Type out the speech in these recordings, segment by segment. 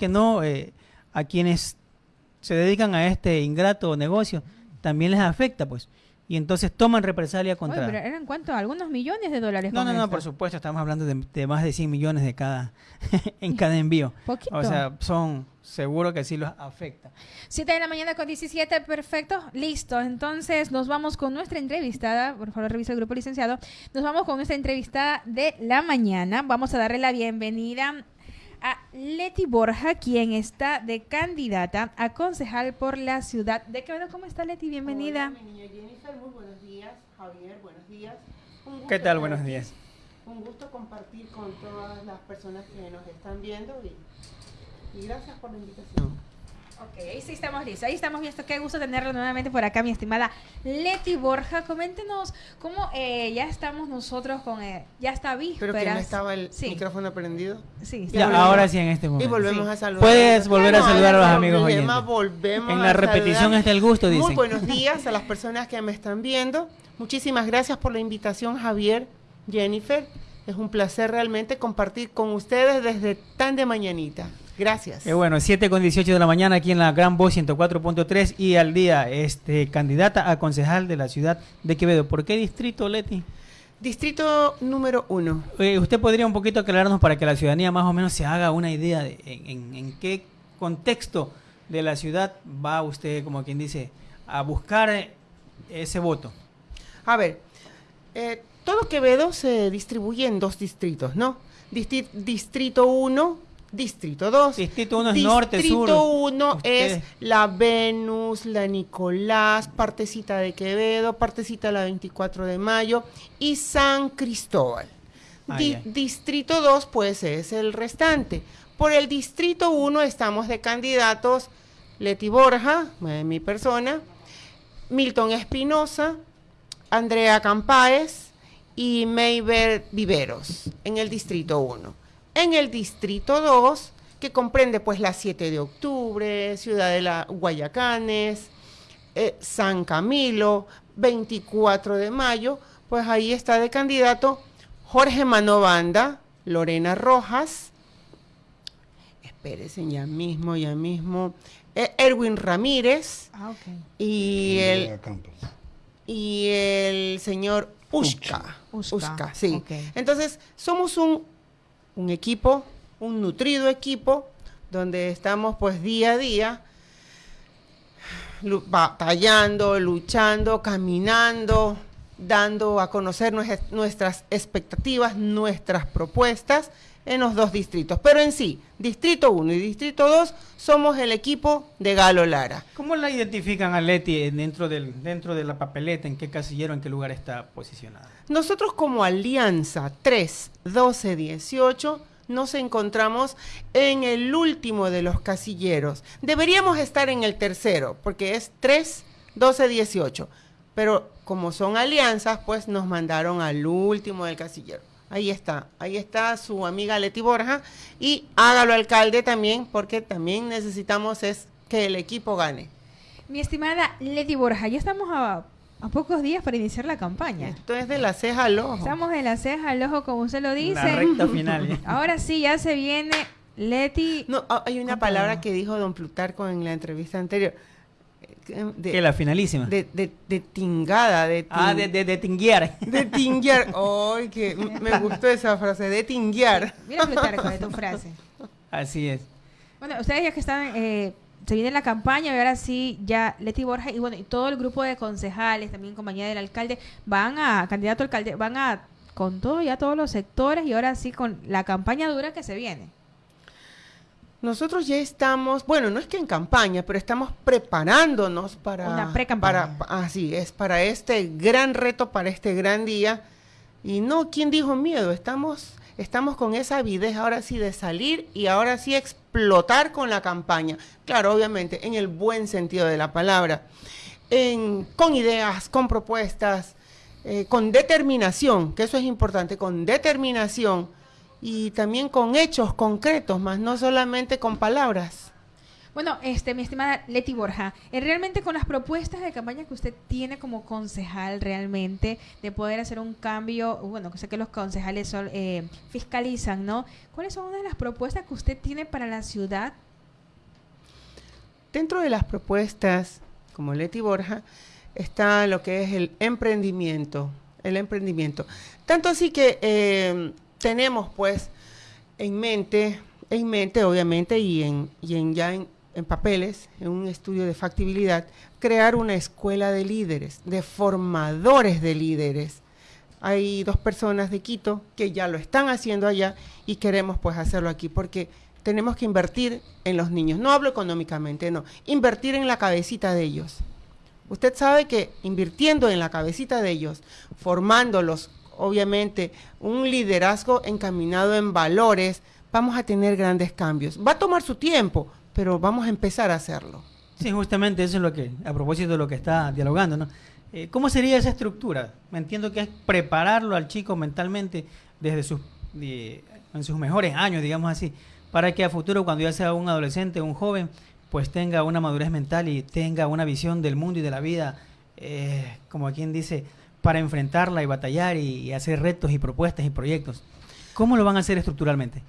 que no, eh, a quienes se dedican a este ingrato negocio, también les afecta, pues y entonces toman represalia contra... Oye, pero ¿eran cuánto? ¿Algunos millones de dólares? No, no, no, por supuesto, estamos hablando de, más de 100 millones de cada en cada envío. Poquito. O sea, son, seguro que sí los afecta. 7 de la mañana con 17, perfecto, listo. Entonces nos vamos con nuestra entrevistada, por favor revisa el grupo licenciado, nos vamos con nuestra entrevistada de la mañana. Vamos a darle la bienvenida a Leti Borja, quien está de candidata a concejal por la ciudad de Quevedo. ¿Cómo está Leti? Bienvenida. Hola, mi niña Jennifer, muy buenos días. Javier, buenos días. ¿Qué tal? Buenos días. Un gusto compartir con todas las personas que nos están viendo y, y gracias por la invitación. Ok, ahí sí estamos listos, ahí estamos listos. Qué gusto tenerlo nuevamente por acá, mi estimada Leti Borja. Coméntenos cómo eh, ya estamos nosotros con, eh, ya está vísperas. Pero que no estaba el micrófono prendido. Sí, ya, ahora sí en este momento. Y volvemos a saludar. Puedes volver a saludar a los amigos oyentes. Volvemos en la repetición está el gusto, dicen. Muy buenos días a las personas que me están viendo. Muchísimas gracias por la invitación, Javier, Jennifer. Es un placer realmente compartir con ustedes desde tan de mañanita. Gracias. Eh, bueno, 7 con 18 de la mañana aquí en la Gran Voz 104.3 y al día, este, candidata a concejal de la ciudad de Quevedo. ¿Por qué distrito, Leti? Distrito número uno. Eh, ¿Usted podría un poquito aclararnos para que la ciudadanía más o menos se haga una idea de en, qué contexto de la ciudad va usted, como quien dice, a buscar ese voto? A ver, eh, todo Quevedo se distribuye en dos distritos, ¿no? Distrito 1 Distrito 2. Distrito 1 es norte, sur. Distrito 1 es la Venus, la Nicolás, partecita de Quevedo, partecita la 24 de mayo y San Cristóbal. Ah, distrito 2 pues es el restante. Por el Distrito 1 estamos de candidatos Leti Borja, mi persona, Milton Espinosa, Andrea Campáez y Mayber Viveros en el Distrito 1 en el Distrito 2, que comprende pues la 7 de octubre, Ciudad de la Guayacanes, eh, San Camilo, 24 de mayo, pues ahí está de candidato Jorge Manovanda, Lorena Rojas, espérense ya mismo, ya mismo, eh, Erwin Ramírez ah, y, el, y el señor Ushka. Ushka, sí. Entonces, somos un un equipo, un nutrido equipo, donde estamos pues día a día batallando, luchando, caminando, dando a conocer nuestras expectativas, nuestras propuestas en los dos distritos. Pero en sí, Distrito 1 y Distrito 2 somos el equipo de Galo Lara. ¿Cómo la identifican a Leti dentro, del, dentro de la papeleta? ¿En qué casillero, en qué lugar está posicionada? Nosotros como Alianza 3, 12, 18 nos encontramos en el último de los casilleros. Deberíamos estar en el tercero, porque es 3, 12, 18. Pero como son alianzas, pues nos mandaron al último del casillero. Ahí está, ahí está su amiga Leti Borja y hágalo alcalde también porque también necesitamos es que el equipo gane. Mi estimada Leti Borja, ya estamos a, pocos días para iniciar la campaña. Esto es de la ceja al ojo. Estamos de la ceja al ojo, como usted lo dice. La recta final. Ahora sí, ya se viene Leti. No, hay una palabra que dijo don Plutarco en la entrevista anterior de, que la finalísima. De, de, de tingada, de Ah, de, de, de tinguear. De tinguear. Ay, que me gustó esa frase, de tinguear. Mira Plutarco de tu frase. Así es. Bueno, ustedes ya que están, eh, se viene la campaña y ahora sí, ya Leti Borja y bueno, y todo el grupo de concejales, también compañía del alcalde, van a, candidato alcalde, van a, con todo ya todos los sectores y ahora sí con la campaña dura que se viene. Nosotros ya estamos, bueno, no es que en campaña, pero estamos preparándonos para... Una pre Para, así es, para este gran reto, para este gran día. Y no, ¿quién dijo miedo? Estamos, estamos con esa avidez ahora sí de salir y ahora sí explotar con la campaña. Claro, obviamente, en el buen sentido de la palabra. Con ideas, con propuestas, eh, con determinación, que eso es importante, con determinación y también con hechos concretos, más no solamente con palabras. Bueno, este, mi estimada Leti Borja, eh, realmente con las propuestas de campaña que usted tiene como concejal realmente de poder hacer un cambio, bueno, que sé que los concejales son, eh, fiscalizan, ¿no? ¿Cuáles son una de las propuestas que usted tiene para la ciudad dentro de las propuestas, como Leti Borja, está lo que es el emprendimiento, el emprendimiento. Tanto así que eh, tenemos pues en mente, en mente obviamente y en, y en ya en, en papeles, en un estudio de factibilidad, crear una escuela de líderes, de formadores de líderes. Hay dos personas de Quito que ya lo están haciendo allá y queremos pues hacerlo aquí porque tenemos que invertir en los niños. No hablo económicamente, no, invertir en la cabecita de ellos. Usted sabe que invirtiendo en la cabecita de ellos, formándolos, obviamente, un liderazgo encaminado en valores, vamos a tener grandes cambios. Va a tomar su tiempo, pero vamos a empezar a hacerlo. Sí, justamente eso es lo que, a propósito de lo que está dialogando. Eh, ¿Cómo sería esa estructura? Me entiendo que es prepararlo al chico mentalmente desde sus, en sus mejores años, digamos así, para que a futuro, cuando ya sea un adolescente, un joven, pues tenga una madurez mental y tenga una visión del mundo y de la vida, eh, como quien dice, para enfrentarla y batallar y, hacer retos y propuestas y proyectos. ¿Cómo lo van a hacer estructuralmente?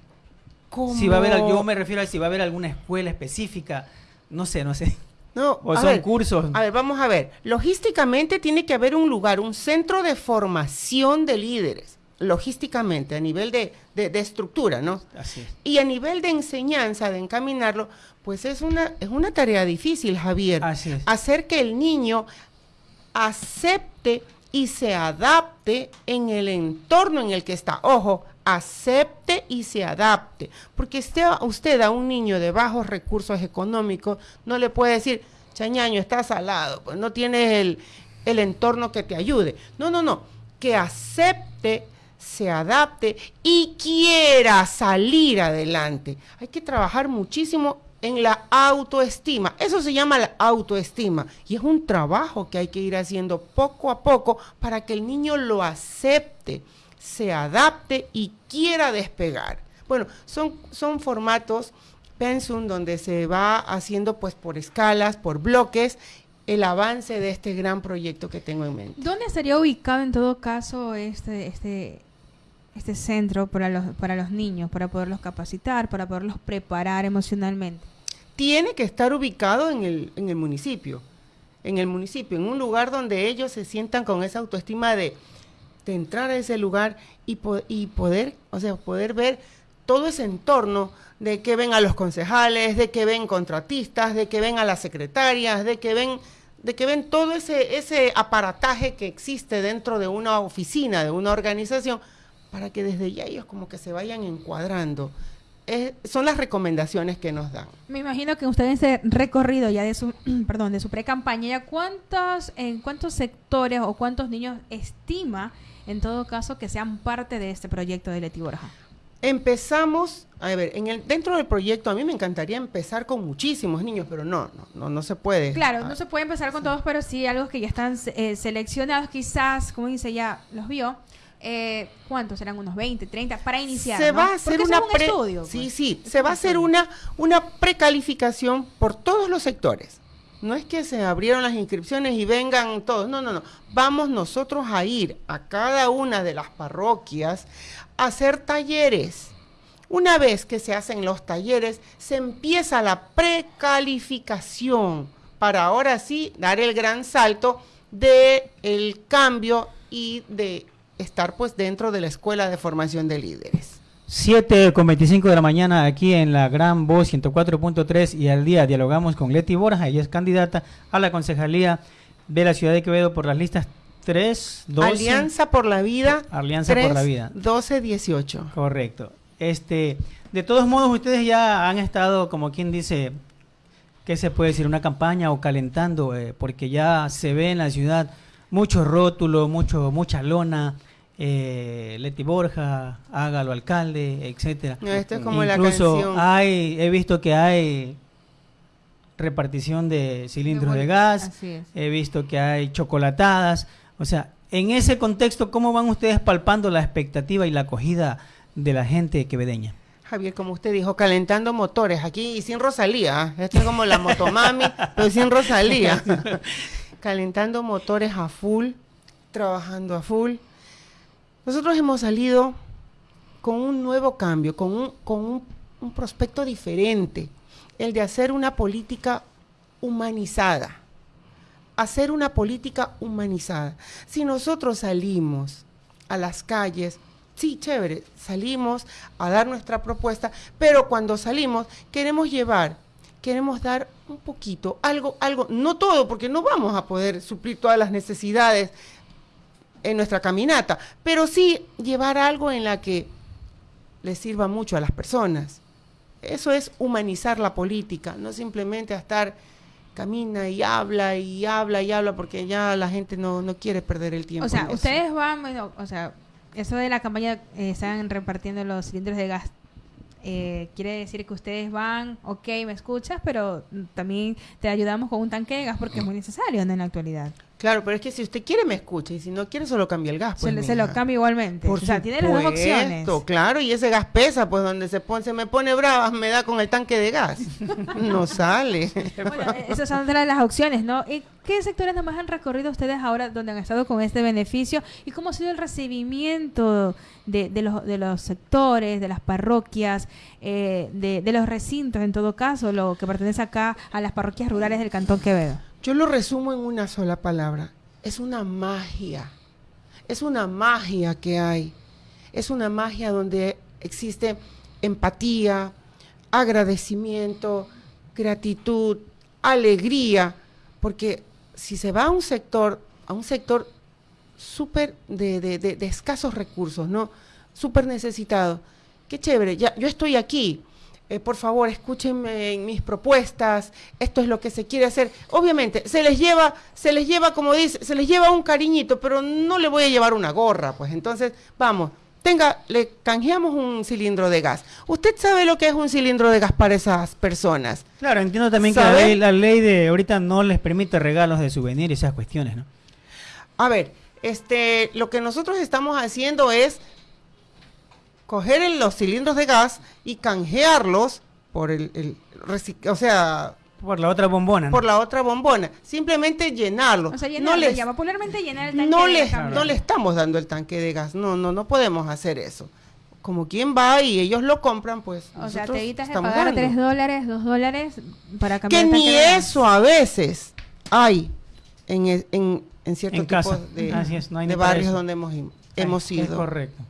Si va a haber, yo me refiero a si va a haber alguna escuela específica, no sé, no sé. No, o son cursos. A ver, vamos a ver. Logísticamente tiene que haber un lugar, un centro de formación de líderes. Logísticamente, a nivel de, estructura, ¿no? Así Y a nivel de enseñanza, de encaminarlo, pues es una, es una tarea difícil, Javier. Así es. Hacer que el niño acepte y se adapte en el entorno en el que está. Ojo, acepte y se adapte. Porque usted, usted a un niño de bajos recursos económicos no le puede decir, chañaño, estás salado, pues no tienes el, el entorno que te ayude. No, no, no. Que acepte, se adapte y quiera salir adelante. Hay que trabajar muchísimo en la autoestima. Eso se llama la autoestima y es un trabajo que hay que ir haciendo poco a poco para que el niño lo acepte, se adapte y quiera despegar. Bueno, son, son formatos pensum donde se va haciendo pues por escalas, por bloques el avance de este gran proyecto que tengo en mente. ¿Dónde estaría ubicado en todo caso este, este, este centro para los, para los niños, para poderlos capacitar, para poderlos preparar emocionalmente? tiene que estar ubicado en el, en el municipio, en el municipio, en un lugar donde ellos se sientan con esa autoestima de, entrar a ese lugar y, y poder, o sea, poder ver todo ese entorno de que ven a los concejales, de que ven contratistas, de que ven a las secretarias, de que ven de que ven todo ese, ese aparataje que existe dentro de una oficina, de una organización, para que desde ya ellos como que se vayan encuadrando son las recomendaciones que nos dan. Me imagino que ustedes ese recorrido ya de su, perdón, de su pre-campaña, ¿cuántos, en cuántos sectores o cuántos niños estima, en todo caso, que sean parte de este proyecto de Leti Borja? Empezamos, a ver, en el, dentro del proyecto a mí me encantaría empezar con muchísimos niños, pero no, no, no, se puede. Claro, no se puede empezar con todos, pero sí algo que ya están eh, seleccionados, quizás, como dice, ya los vio eh, ¿cuántos serán? Unos 20, 30 para iniciar. Se va a hacer una estudio. Sí, sí, se va a hacer una, una precalificación por todos los sectores. No es que se abrieron las inscripciones y vengan todos, no, no, no. Vamos nosotros a ir a cada una de las parroquias a hacer talleres. Una vez que se hacen los talleres, se empieza la precalificación para ahora sí dar el gran salto de el cambio y de estar pues dentro de la Escuela de Formación de Líderes. 7 con 25 de la mañana aquí en la Gran Voz 104.3 y al día dialogamos con Leti Borja, ella es candidata a la concejalía de la ciudad de Quevedo por las listas 3, 12. Alianza por la Vida. Alianza por la Vida. 12, 18. Correcto. Este, de todos modos, ustedes ya han estado, como quien dice, ¿qué se puede decir? Una campaña o calentando, eh, porque ya se ve en la ciudad mucho rótulo, mucho, mucha lona, eh, Leti Borja, Hágalo Alcalde, etcétera. esto es como Incluso la canción. hay, he visto que hay repartición de cilindros de, gas, he visto que hay chocolatadas, o sea, en ese contexto, ¿cómo van ustedes palpando la expectativa y la acogida de la gente quevedeña? Javier, como usted dijo, calentando motores aquí y sin Rosalía. ¿eh? Esto es como la motomami, pero sin Rosalía. calentando motores a full, trabajando a full. Nosotros hemos salido con un nuevo cambio, con un, con un, prospecto diferente, el de hacer una política humanizada, hacer una política humanizada. Si nosotros salimos a las calles, sí, chévere, salimos a dar nuestra propuesta, pero cuando salimos queremos llevar, queremos dar un poquito, algo, algo, no todo, porque no vamos a poder suplir todas las necesidades en nuestra caminata, pero sí llevar algo en la que le sirva mucho a las personas. Eso es humanizar la política, no simplemente estar camina y habla y habla y habla porque ya la gente no, no quiere perder el tiempo. O sea, ustedes van, o sea, eso de la campaña eh, están repartiendo los cilindros de gas. Eh, quiere decir que ustedes van, ok, me escuchas, pero también te ayudamos con un tanque de gas porque es muy necesario en la actualidad. Claro, pero es que si usted quiere me escucha y si no quiere solo cambia el gas. Pues, se, lo cambia igualmente. Por o sea, tiene las dos opciones. Claro, y ese gas pesa, pues donde se, pone, se me pone brava me da con el tanque de gas. no sale. Bueno, eh, esas son de las opciones, ¿no? ¿Y qué sectores nomás han recorrido ustedes ahora donde han estado con este beneficio? ¿Y cómo ha sido el recibimiento de, de, los, de los sectores, de las parroquias, eh, de, de los recintos, en todo caso, lo que pertenece acá a las parroquias rurales del Cantón Quevedo? Yo lo resumo en una sola palabra. Es una magia. Es una magia que hay. Es una magia donde existe empatía, agradecimiento, gratitud, alegría, porque si se va a un sector, a un sector súper de, de, escasos recursos, ¿no? Súper necesitado. Qué chévere, ya, yo estoy aquí, eh, por favor, escúchenme en mis propuestas, esto es lo que se quiere hacer. Obviamente, se les lleva, se les lleva, como dice, se les lleva un cariñito, pero no le voy a llevar una gorra, pues entonces, vamos, tenga, le canjeamos un cilindro de gas. ¿Usted sabe lo que es un cilindro de gas para esas personas? Claro, entiendo también que la ley, de ahorita no les permite regalos de souvenir y esas cuestiones, ¿no? A ver, este, lo que nosotros estamos haciendo es coger los cilindros de gas y canjearlos por el, o sea, por la otra bombona. Por la otra bombona. Simplemente llenarlo. O sea, no le llama popularmente llenar el tanque no de le, gas. No le estamos dando el tanque de gas. No, no, no podemos hacer eso. Como quien va y ellos lo compran, pues. O sea, te evitas de pagar 3 dólares, 2 dólares para cambiar Que ni eso a veces hay en, en, en ciertos tipos de, de barrios donde hemos, hemos ido. Es correcto.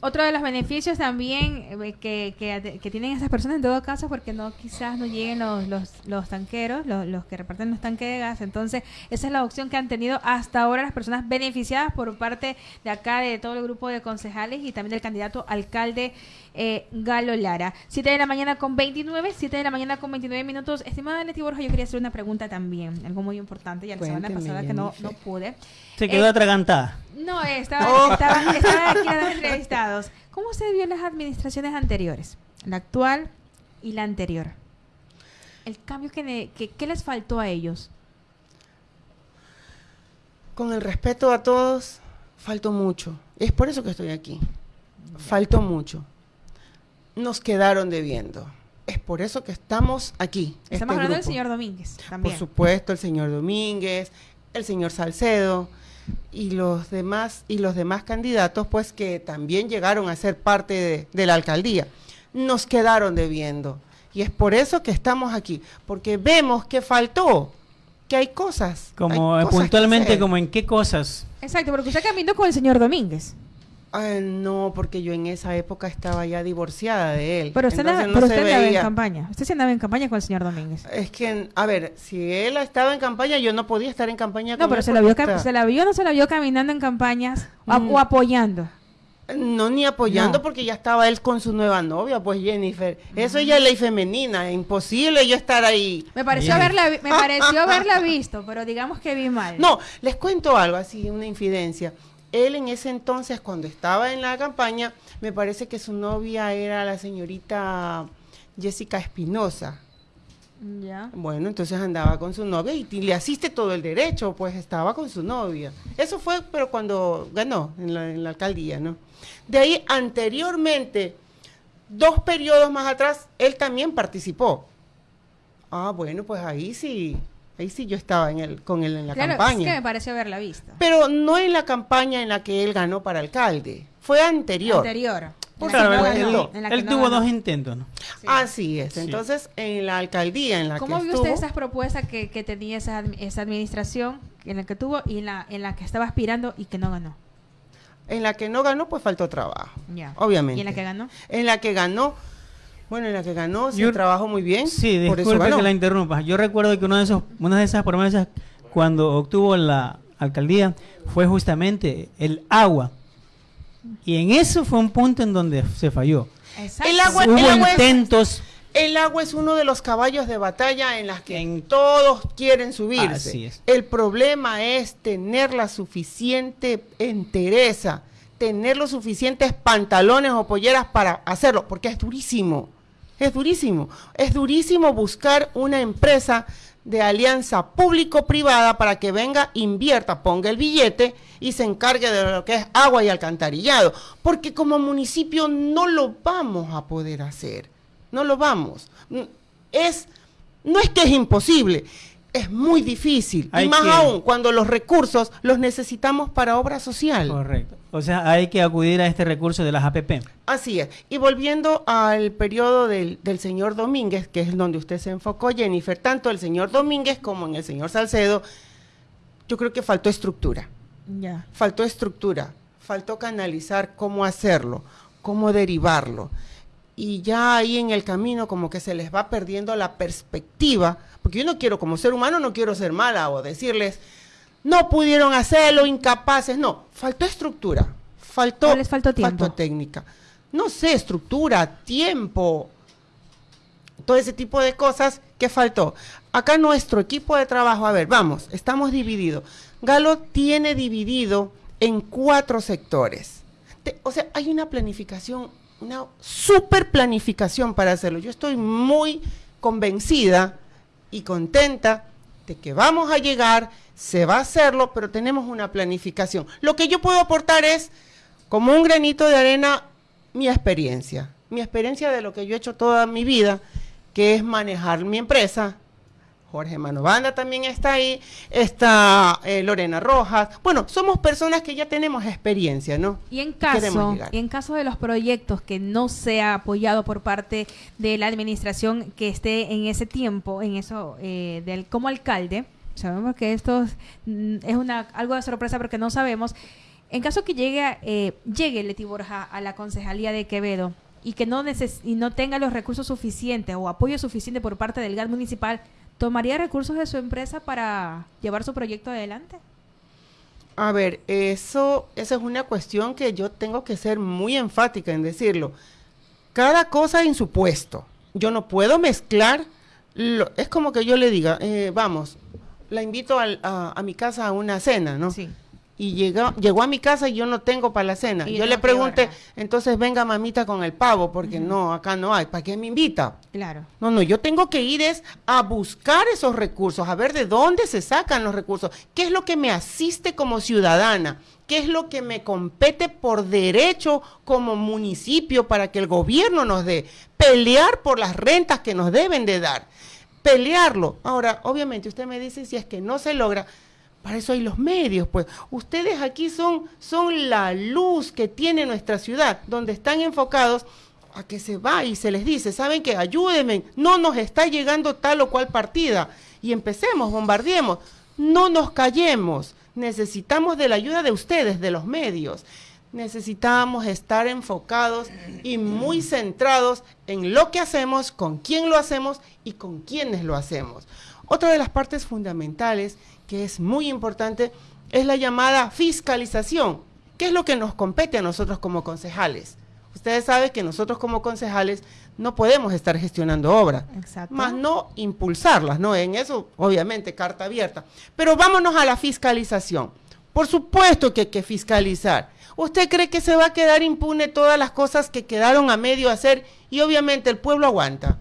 Otro de los beneficios también eh, que, que, tienen esas personas en todo caso, porque no quizás no lleguen los, los, los tanqueros, los, los, que reparten los tanques de gas. Entonces, esa es la opción que han tenido hasta ahora las personas beneficiadas por parte de acá, de todo el grupo de concejales y también del candidato alcalde eh, Galo Lara. 7 de la mañana con 29, 7 de la mañana con 29 minutos. Estimada Leti Borja, yo quería hacer una pregunta también, algo muy importante, ya la semana pasada que no, no pude. Se quedó eh, atragantada. No, estaba, oh. estaba, estaba aquí a los entrevistados. ¿Cómo se vio las administraciones anteriores? La actual y la anterior. El cambio que, que, les faltó a ellos. Con el respeto a todos, faltó mucho. Es por eso que estoy aquí. Faltó mucho. Nos quedaron debiendo. Es por eso que estamos aquí. Estamos este hablando del señor Domínguez. También. Por supuesto, el señor Domínguez, el señor Salcedo, y los demás y los demás candidatos pues que también llegaron a ser parte de, la alcaldía nos quedaron debiendo y es por eso que estamos aquí porque vemos que faltó que hay cosas como puntualmente como en qué cosas exacto porque usted caminó con el señor Domínguez no, porque yo en esa época estaba ya divorciada de él. Pero usted, andaba, en campaña. Usted se andaba en campaña con el señor Domínguez. Es que, a ver, si él estaba en campaña, yo no podía estar en campaña no, pero se, la vio se la vio no se la vio caminando en campañas o mm. apoyando. No, ni apoyando porque ya estaba él con su nueva novia, pues Jennifer. Eso ya es ley femenina, imposible yo estar ahí. Me pareció, haberla, me pareció haberla visto, pero digamos que vi mal. No, les cuento algo así, una infidencia él en ese entonces, cuando estaba en la campaña, me parece que su novia era la señorita Jessica Espinosa. Ya. Bueno, entonces andaba con su novia y, le asiste todo el derecho, pues estaba con su novia. Eso fue, pero cuando ganó en la, en la alcaldía, ¿no? De ahí, anteriormente, dos periodos más atrás, él también participó. Ah, bueno, pues ahí sí, Ahí sí yo estaba en el, con él en la claro, campaña. Es que me pareció haberla visto. Pero no en la campaña en la que él ganó para alcalde. Fue anterior. Anterior. Por claro, él, tuvo dos intentos, ¿no? Así es. Entonces, en la alcaldía en la ¿Cómo vio usted esas propuestas que, que tenía esa, esa, administración en la que tuvo y en la, en la que estaba aspirando y que no ganó? En la que no ganó, pues faltó trabajo. Ya. Obviamente. ¿Y en la que ganó? En la que ganó, bueno, en la que ganó, sí, trabajó muy bien. Sí, disculpe que la interrumpa. Yo recuerdo que uno de esos, una de esas promesas cuando obtuvo la alcaldía fue justamente el agua y en eso fue un punto en donde se falló. El agua, Hubo intentos. Es, el agua es uno de los caballos de batalla en las que todos quieren subirse. El problema es tener la suficiente entereza, tener los suficientes pantalones o polleras para hacerlo, porque es durísimo. Es durísimo. Es durísimo buscar una empresa de alianza público-privada para que venga, invierta, ponga el billete y se encargue de lo que es agua y alcantarillado. Porque como municipio no lo vamos a poder hacer. No lo vamos. Es, no es que es imposible, es muy difícil. y más aún cuando los recursos los necesitamos para obra social. Correcto. O sea, hay que acudir a este recurso de las APP. Así es. Y volviendo al periodo del, señor Domínguez, que es donde usted se enfocó, Jennifer, tanto el señor Domínguez como en el señor Salcedo, yo creo que faltó estructura. Ya. Faltó estructura. Faltó canalizar cómo hacerlo, cómo derivarlo. Y ya ahí en el camino como que se les va perdiendo la perspectiva, porque yo no quiero, como ser humano, no quiero ser mala o decirles, no pudieron hacerlo, incapaces, no, faltó estructura, faltó, les faltó, tiempo? faltó técnica. No sé, estructura, tiempo, todo ese tipo de cosas que faltó. Acá nuestro equipo de trabajo, a ver, vamos, estamos divididos. Galo tiene dividido en cuatro sectores. o sea, hay una planificación, una super planificación para hacerlo. Yo estoy muy convencida y contenta de que vamos a llegar se va a hacerlo, pero tenemos una planificación. Lo que yo puedo aportar es, como un granito de arena, mi experiencia, mi experiencia de lo que yo he hecho toda mi vida, que es manejar mi empresa. Jorge Manovanda también está ahí, está eh, Lorena Rojas. Bueno, somos personas que ya tenemos experiencia, ¿no? Y en caso, y en caso de los proyectos que no sea apoyado por parte de la administración que esté en ese tiempo, en eso, eh, del como alcalde, sabemos que esto mm, es una, algo de sorpresa porque no sabemos. En caso que llegue, eh, llegue Leti Borja a la concejalía de Quevedo y que no, y no tenga los recursos suficientes o apoyo suficiente por parte del GAT municipal, ¿tomaría recursos de su empresa para llevar su proyecto adelante? A ver, eso, esa es una cuestión que yo tengo que ser muy enfática en decirlo. Cada cosa en su puesto. Yo no puedo mezclar. es como que yo le diga, eh, vamos, la invito a, mi casa a una cena, ¿no? Sí. Y llegó, llegó a mi casa y yo no tengo para la cena. yo le pregunté, entonces venga mamita con el pavo, porque no, acá no hay. ¿Para qué me invita? Claro. No, no, yo tengo que ir es a buscar esos recursos, a ver de dónde se sacan los recursos, qué es lo que me asiste como ciudadana, qué es lo que me compete por derecho como municipio para que el gobierno nos dé, pelear por las rentas que nos deben de dar pelearlo. Ahora, obviamente, usted me dice si es que no se logra, para eso hay los medios, pues. Ustedes aquí son, son la luz que tiene nuestra ciudad, donde están enfocados a que se va y se les dice, ¿saben qué? Ayúdenme, no nos está llegando tal o cual partida. Y empecemos, bombardeemos, no nos callemos. Necesitamos de la ayuda de ustedes, de los medios necesitamos estar enfocados y muy centrados en lo que hacemos, con quién lo hacemos y con quiénes lo hacemos. Otra de las partes fundamentales que es muy importante es la llamada fiscalización, que es lo que nos compete a nosotros como concejales. Ustedes saben que nosotros como concejales no podemos estar gestionando obras, más no impulsarlas, ¿no? En eso, obviamente, carta abierta. Pero vámonos a la fiscalización. Por supuesto que hay que fiscalizar. ¿Usted cree que se va a quedar impune todas las cosas que quedaron a medio hacer y obviamente el pueblo aguanta?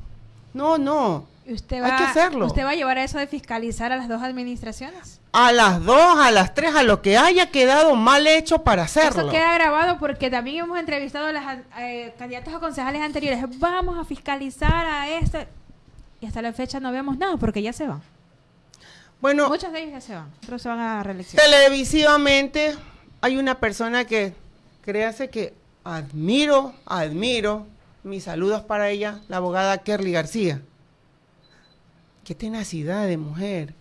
No, no. Usted va, Hay que hacerlo. ¿Usted va a llevar a eso de fiscalizar a las dos administraciones? A las dos, a las tres, a lo que haya quedado mal hecho para hacerlo. Eso queda grabado porque también hemos entrevistado a las eh, candidatos a concejales anteriores. Vamos a fiscalizar a esto. Y hasta la fecha no vemos nada porque ya se van. Bueno, muchos de ellos ya se van, otros se van a reelección. Televisivamente hay una persona que, créase que admiro, admiro, mis saludos para ella, la abogada Kerly García. Qué tenacidad de mujer.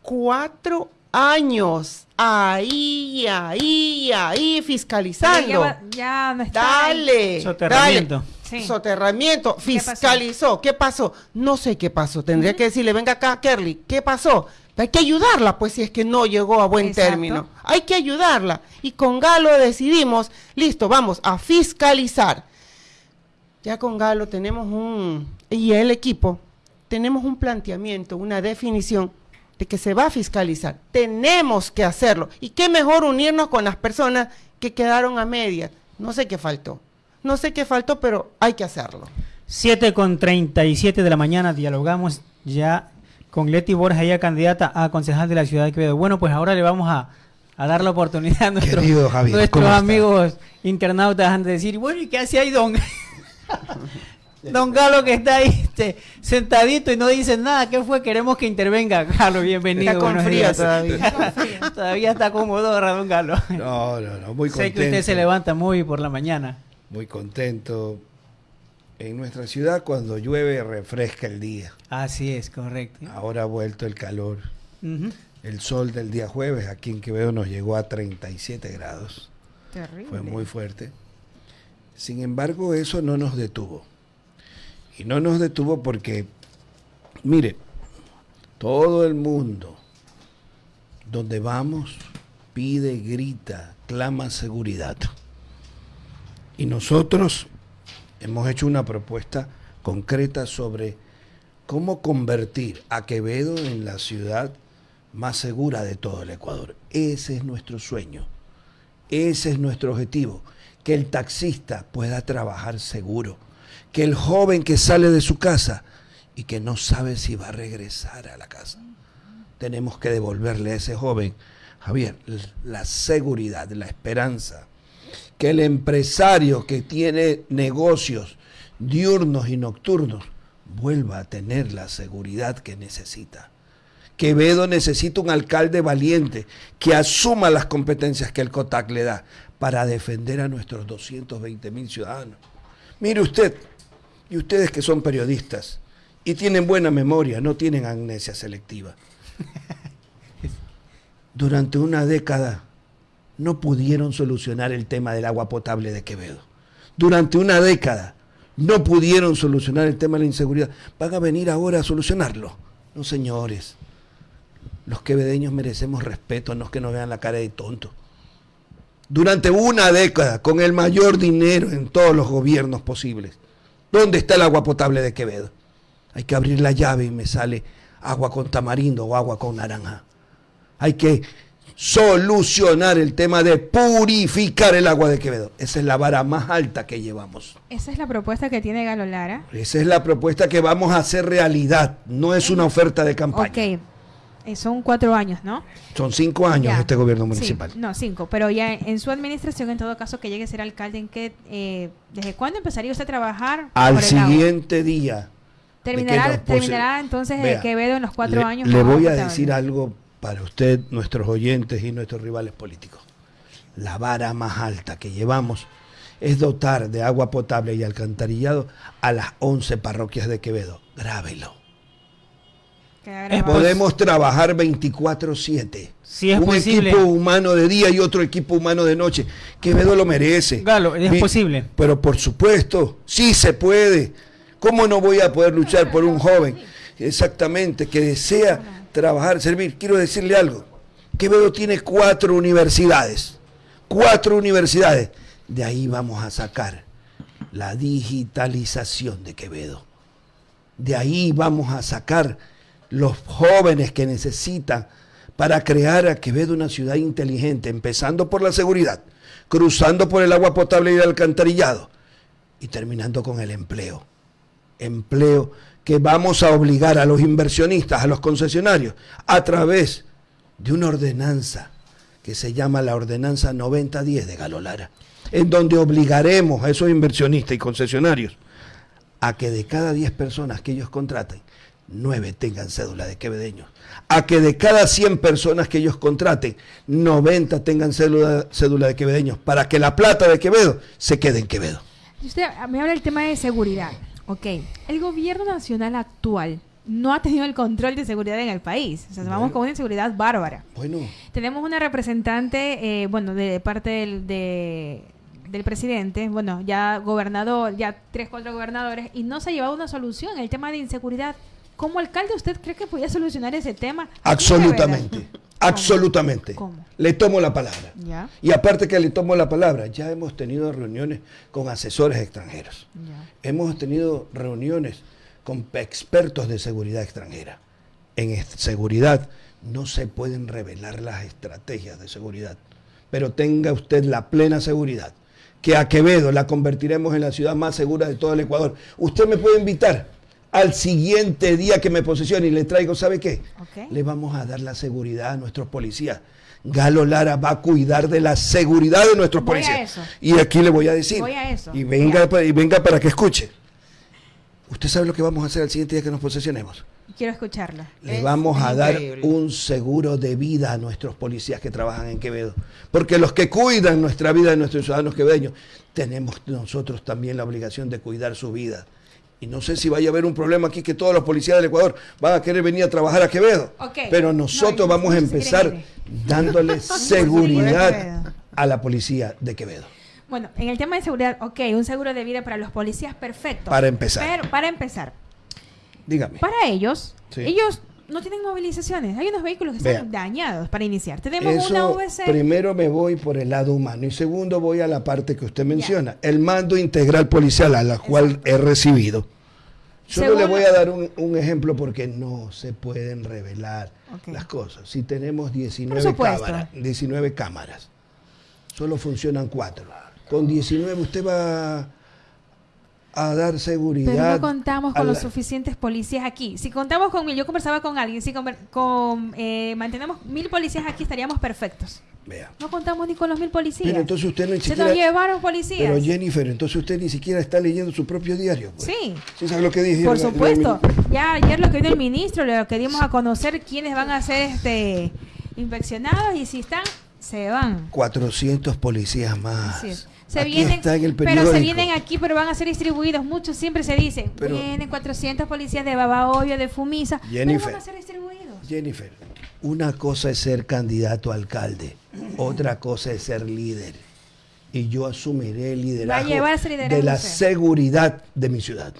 Cuatro años ahí, ahí, ahí, fiscalizando. Ya, no está dale, Soterramiento. Dale. Soterramiento, fiscalizó. ¿Qué pasó? No sé qué pasó. Tendría que decirle, venga acá, Kerly, ¿qué pasó? Hay que ayudarla, pues, si es que no llegó a buen término. Hay que ayudarla. Y con Galo decidimos, listo, vamos a fiscalizar. Ya con Galo tenemos un, y el equipo, tenemos un planteamiento, una definición de que se va a fiscalizar. Tenemos que hacerlo. Y qué mejor unirnos con las personas que quedaron a medias. No sé qué faltó. No sé qué faltó, pero hay que hacerlo. 7 con 37 de la mañana dialogamos ya con Leti Borja, ella candidata a concejal de la ciudad de Quevedo. Bueno, pues ahora le vamos a, dar la oportunidad a nuestros, nuestros amigos internautas de decir, bueno, ¿y qué hace ahí, don? don Galo que está ahí este, sentadito y no dice nada. ¿Qué fue? Queremos que intervenga. Galo, bienvenido. Está con frío todavía. todavía está cómodo, don Galo. No, no, no, muy contento. Sé que usted se levanta muy por la mañana. Muy contento en nuestra ciudad cuando llueve refresca el día. Así es, correcto. Ahora ha vuelto el calor. El sol del día jueves aquí en Quevedo nos llegó a 37 grados. Terrible. Fue muy fuerte. Sin embargo, eso no nos detuvo. Y no nos detuvo porque, mire, todo el mundo, donde vamos, pide, grita, clama seguridad. Y nosotros hemos hecho una propuesta concreta sobre cómo convertir a Quevedo en la ciudad más segura de todo el Ecuador. Ese es nuestro sueño, ese es nuestro objetivo, que el taxista pueda trabajar seguro, que el joven que sale de su casa y que no sabe si va a regresar a la casa, tenemos que devolverle a ese joven, Javier, la seguridad, la esperanza que el empresario que tiene negocios diurnos y nocturnos vuelva a tener la seguridad que necesita. Quevedo necesita un alcalde valiente que asuma las competencias que el COTAC le da para defender a nuestros 220 mil ciudadanos. Mire usted, y ustedes que son periodistas y tienen buena memoria, no tienen amnesia selectiva. Durante una década no pudieron solucionar el tema del agua potable de Quevedo. Durante una década no pudieron solucionar el tema de la inseguridad. ¿Van a venir ahora a solucionarlo? No, señores. Los quevedeños merecemos respeto, no es que nos vean la cara de tonto. Durante una década, con el mayor dinero en todos los gobiernos posibles, ¿dónde está el agua potable de Quevedo? Hay que abrir la llave y me sale agua con tamarindo o agua con naranja. Hay que solucionar el tema de purificar el agua de Quevedo. Esa es la vara más alta que llevamos. Esa es la propuesta que tiene Galo Lara. Esa es la propuesta que vamos a hacer realidad, no es una oferta de campaña. Eh, son cuatro años, ¿no? Son cinco años este gobierno municipal. no, cinco, pero ya en su administración, en todo caso, que llegue a ser alcalde, ¿en qué, eh, ¿desde cuándo empezaría usted a trabajar? Al siguiente día. Terminará, terminará entonces Quevedo en los cuatro años. Le voy a decir algo para usted, nuestros oyentes y nuestros rivales políticos. La vara más alta que llevamos es dotar de agua potable y alcantarillado a las 11 parroquias de Quevedo. Grábelo. Podemos trabajar 24/7. Si es Un equipo humano de día y otro equipo humano de noche. Quevedo lo merece. Galo, es posible. Pero por supuesto, sí se puede. ¿Cómo no voy a poder luchar por un joven exactamente que desea trabajar, servir. Quiero decirle algo. Quevedo tiene cuatro universidades. Cuatro universidades. De ahí vamos a sacar la digitalización de Quevedo. De ahí vamos a sacar los jóvenes que necesitan para crear a Quevedo una ciudad inteligente, empezando por la seguridad, cruzando por el agua potable y el alcantarillado y terminando con el empleo. Empleo que vamos a obligar a los inversionistas, a los concesionarios, a través de una ordenanza que se llama la Ordenanza 9010 de Galolara, en donde obligaremos a esos inversionistas y concesionarios a que de cada 10 personas que ellos contraten, nueve tengan cédula de quevedeños. A que de cada 100 personas que ellos contraten, 90 tengan cédula, cédula de quevedeños, para que la plata de Quevedo se quede en Quevedo. Usted me habla del tema de seguridad. Ok, el gobierno nacional actual no ha tenido el control de seguridad en el país. O sea, vamos con una inseguridad bárbara. Bueno. Tenemos una representante, eh, bueno, de parte del, del presidente, bueno, ya gobernador, ya tres, cuatro gobernadores, y no se ha llevado una solución. El tema de inseguridad ¿Como alcalde usted cree que podía solucionar ese tema? Absolutamente. Absolutamente. ¿Cómo? Le tomo la palabra. Y aparte que le tomo la palabra, ya hemos tenido reuniones con asesores extranjeros. Hemos tenido reuniones con expertos de seguridad extranjera. En seguridad no se pueden revelar las estrategias de seguridad, pero tenga usted la plena seguridad que a Quevedo la convertiremos en la ciudad más segura de todo el Ecuador. Usted me puede invitar al siguiente día que me posesione y le traigo, ¿sabe qué? Le vamos a dar la seguridad a nuestros policías. Galo Lara va a cuidar de la seguridad de nuestros policías. Y aquí le voy a decir. Y venga, y venga para que escuche. ¿Usted sabe lo que vamos a hacer al siguiente día que nos posesionemos? Quiero escucharla. Le vamos a dar un seguro de vida a nuestros policías que trabajan en Quevedo. Porque los que cuidan nuestra vida de nuestros ciudadanos quevedeños, tenemos nosotros también la obligación de cuidar su vida. Y no sé si vaya a haber un problema aquí que todos los policías del Ecuador van a querer venir a trabajar a Quevedo. Pero nosotros vamos a empezar dándole seguridad a la policía de Quevedo. Bueno, en el tema de seguridad, ok, un seguro de vida para los policías, perfecto. Para empezar. Pero para empezar. Dígame. Para ellos, ellos no tienen movilizaciones. Hay unos vehículos que están dañados para iniciar. Tenemos una VC. Primero me voy por el lado humano y segundo voy a la parte que usted menciona, el mando integral policial a la cual he recibido. Solo le voy a dar un, ejemplo porque no se pueden revelar las cosas. Si tenemos 19 cámaras, 19 cámaras, solo funcionan 4. Con 19 usted va a dar seguridad. Pero no contamos con los suficientes policías aquí. Si contamos con mil, yo conversaba con alguien, si con, eh, mantenemos mil policías aquí estaríamos perfectos. Vea. No contamos ni con los mil policías. Pero entonces usted no siquiera... Se nos llevaron policías. Pero Jennifer, entonces usted ni siquiera está leyendo su propio diario. Pues. Sí. ¿Sí sabe lo que dije? Por supuesto. ya ayer lo que dio el ministro, lo que dimos a conocer quiénes van a ser este inspeccionados y si están, se van. 400 policías más. Se vienen, pero se vienen aquí, pero van a ser distribuidos. Muchos siempre se dicen, vienen 400 policías de Babahoyo, de Fumisa, Jennifer, pero van a ser distribuidos. Jennifer, una cosa es ser candidato a alcalde, otra cosa es ser líder. Y yo asumiré el liderazgo de la seguridad de mi ciudad.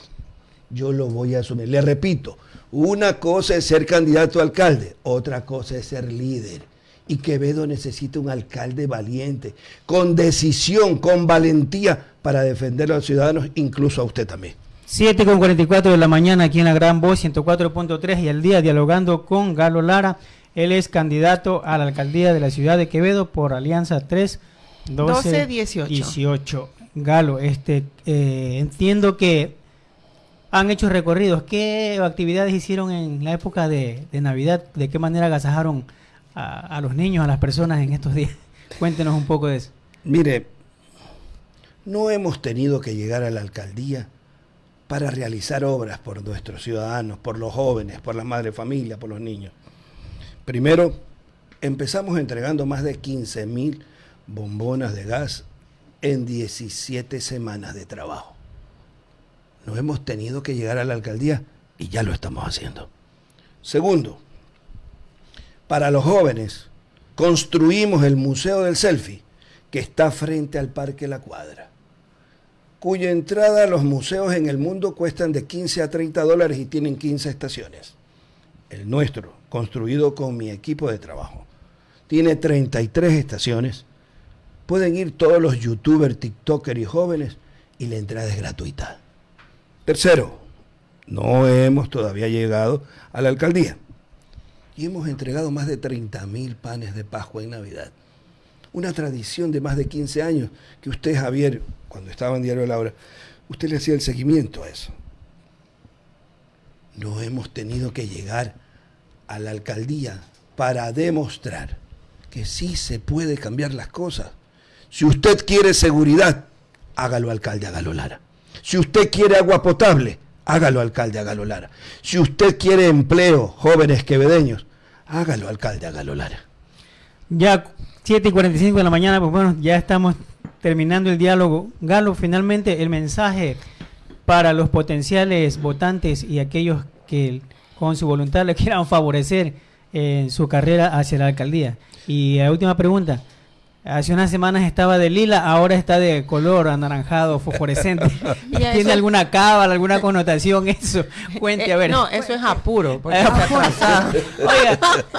Yo lo voy a asumir. Le repito, una cosa es ser candidato a alcalde, otra cosa es ser líder. Y Quevedo necesita un alcalde valiente, con decisión, con valentía para defender a los ciudadanos, incluso a usted también. 7 con 44 de la mañana aquí en la Gran Voz 104.3 y el día dialogando con Galo Lara. Él es candidato a la alcaldía de la ciudad de Quevedo por Alianza 3 12, 18. Galo, este, eh, entiendo que han hecho recorridos. ¿Qué actividades hicieron en la época de, de Navidad? ¿De qué manera agasajaron a, los niños, a las personas en estos días. Cuéntenos un poco de eso. Mire, no hemos tenido que llegar a la alcaldía para realizar obras por nuestros ciudadanos, por los jóvenes, por las madres familias, por los niños. Primero, empezamos entregando más de 15 mil bombonas de gas en 17 semanas de trabajo. No hemos tenido que llegar a la alcaldía y ya lo estamos haciendo. Segundo, para los jóvenes, construimos el Museo del Selfie, que está frente al Parque La Cuadra, cuya entrada a los museos en el mundo cuestan de 15 a 30 dólares y tienen 15 estaciones. El nuestro, construido con mi equipo de trabajo, tiene 33 estaciones. Pueden ir todos los youtubers, tiktokers y jóvenes y la entrada es gratuita. Tercero, no hemos todavía llegado a la alcaldía y hemos entregado más de 30 mil panes de Pascua en Navidad. Una tradición de más de 15 años que usted, Javier, cuando estaba en Diario de la Hora, usted le hacía el seguimiento a eso. No hemos tenido que llegar a la alcaldía para demostrar que sí se puede cambiar las cosas. Si usted quiere seguridad, hágalo alcalde, hágalo Lara. Si usted quiere agua potable, hágalo alcalde, hágalo Lara. Si usted quiere empleo, jóvenes quevedeños, hágalo alcalde, hágalo Lara. Ya 7 y 45 de la mañana, pues bueno, ya estamos terminando el diálogo. Galo, finalmente el mensaje para los potenciales votantes y aquellos que con su voluntad le quieran favorecer en su carrera hacia la alcaldía. Y la última pregunta, Hace unas semanas estaba de lila, ahora está de color anaranjado, fosforescente. ¿Tiene alguna cábala, alguna connotación eso? Cuente, a ver. No, eso es apuro. Porque está Oiga,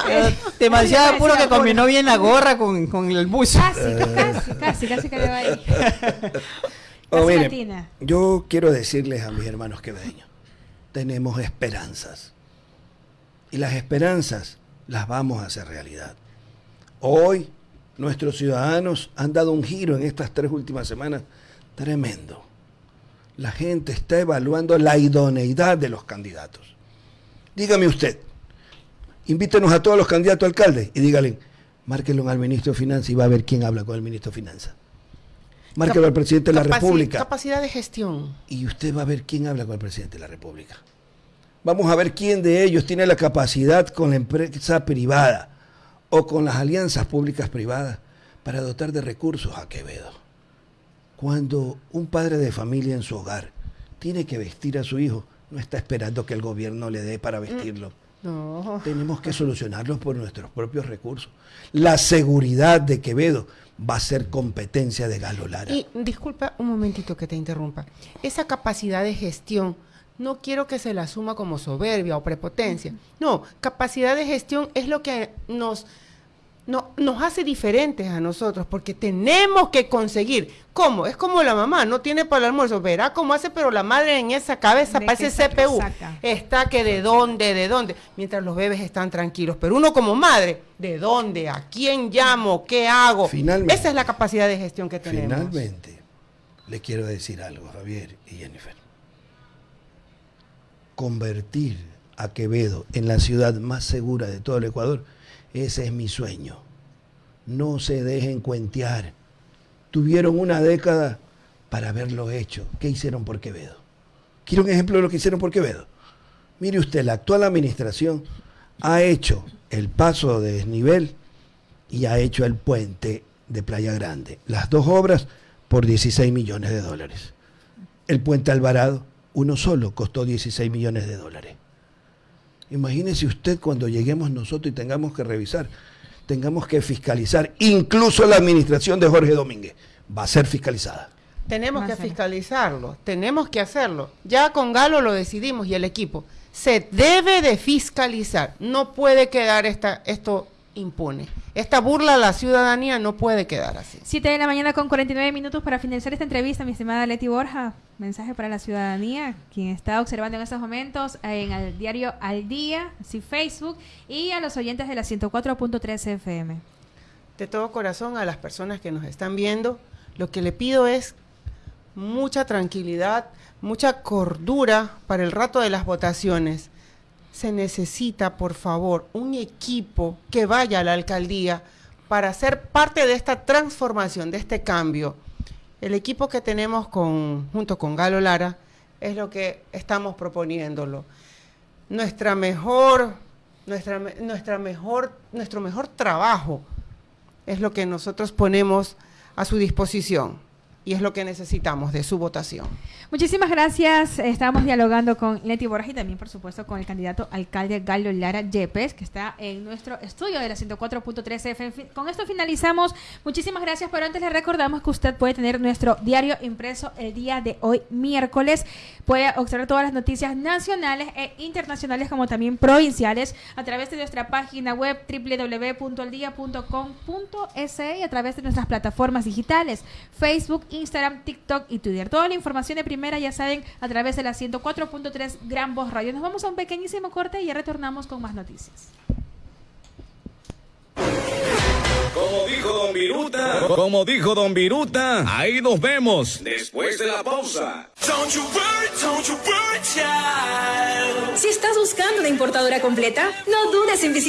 eh, demasiado apuro que combinó bien la gorra con, con el buzo. Casi, casi, casi, casi que le va ahí. Oh, miren, yo quiero decirles a mis hermanos quevedeños, tenemos esperanzas. Y las esperanzas las vamos a hacer realidad. Hoy nuestros ciudadanos han dado un giro en estas tres últimas semanas tremendo. La gente está evaluando la idoneidad de los candidatos. Dígame usted, invítenos a todos los candidatos a alcaldes y díganle, márquenlo al ministro de Finanzas y va a ver quién habla con el ministro de Finanzas. Márquelo al presidente de la República. Capacidad de gestión. Y usted va a ver quién habla con el presidente de la República. Vamos a ver quién de ellos tiene la capacidad con la empresa privada o con las alianzas públicas privadas para dotar de recursos a Quevedo. Cuando un padre de familia en su hogar tiene que vestir a su hijo, no está esperando que el gobierno le dé para vestirlo. Mm, no. Tenemos que solucionarlo por nuestros propios recursos. La seguridad de Quevedo va a ser competencia de Galo Lara. Y disculpa un momentito que te interrumpa. Esa capacidad de gestión no quiero que se la asuma como soberbia o prepotencia. No, capacidad de gestión es lo que nos no, nos hace diferentes a nosotros porque tenemos que conseguir. ¿Cómo? Es como la mamá, no tiene para el almuerzo, verá cómo hace, pero la madre en esa cabeza parece CPU. Está que de dónde, de dónde, mientras los bebés están tranquilos. Pero uno como madre, ¿de dónde? ¿A quién llamo? ¿Qué hago? Finalmente, esa es la capacidad de gestión que tenemos. Finalmente, le quiero decir algo, Javier y Jennifer. Convertir a Quevedo en la ciudad más segura de todo el Ecuador ese es mi sueño. No se dejen cuentear. Tuvieron una década para haberlo hecho. ¿Qué hicieron por Quevedo? Quiero un ejemplo de lo que hicieron por Quevedo. Mire usted, la actual administración ha hecho el paso de desnivel y ha hecho el puente de Playa Grande. Las dos obras por 16 millones de dólares. El puente Alvarado, uno solo, costó 16 millones de dólares. Imagínese usted cuando lleguemos nosotros y tengamos que revisar, tengamos que fiscalizar, incluso la administración de Jorge Domínguez va a ser fiscalizada. Tenemos que fiscalizarlo, tenemos que hacerlo. Ya con Galo lo decidimos y el equipo. Se debe de fiscalizar. No puede quedar esta, esto impune. Esta burla a la ciudadanía no puede quedar así. Siete de la mañana con 49 minutos para finalizar esta entrevista, mi estimada Leti Borja. Mensaje para la ciudadanía, quien está observando en estos momentos en el diario Al Día, sí, Facebook, y a los oyentes de la 104.3 FM. De todo corazón, a las personas que nos están viendo, lo que le pido es mucha tranquilidad, mucha cordura para el rato de las votaciones se necesita, por favor, un equipo que vaya a la alcaldía para ser parte de esta transformación, de este cambio. El equipo que tenemos con, junto con Galo Lara es lo que estamos proponiéndolo. Nuestra mejor, nuestra, nuestra mejor, nuestro mejor trabajo es lo que nosotros ponemos a su disposición y es lo que necesitamos de su votación. Muchísimas gracias. Estábamos dialogando con Leti Borja y también, por supuesto, con el candidato alcalde Galo Lara Yepes, que está en nuestro estudio de la 104.3 FM. Con esto finalizamos. Muchísimas gracias, pero antes le recordamos que usted puede tener nuestro diario impreso el día de hoy, miércoles. Puede observar todas las noticias nacionales e internacionales, como también provinciales, a través de nuestra página web www.aldia.com.es y a través de nuestras plataformas digitales, Facebook, Instagram, TikTok y Twitter. Toda la información de primera, ya saben, a través de la 104.3 Gran Voz Radio. Nos vamos a un pequeñísimo corte y ya retornamos con más noticias. Como dijo Don Viruta, como dijo Don Viruta, ahí nos vemos después de la pausa. Si estás buscando una importadora completa, no dudes en visitar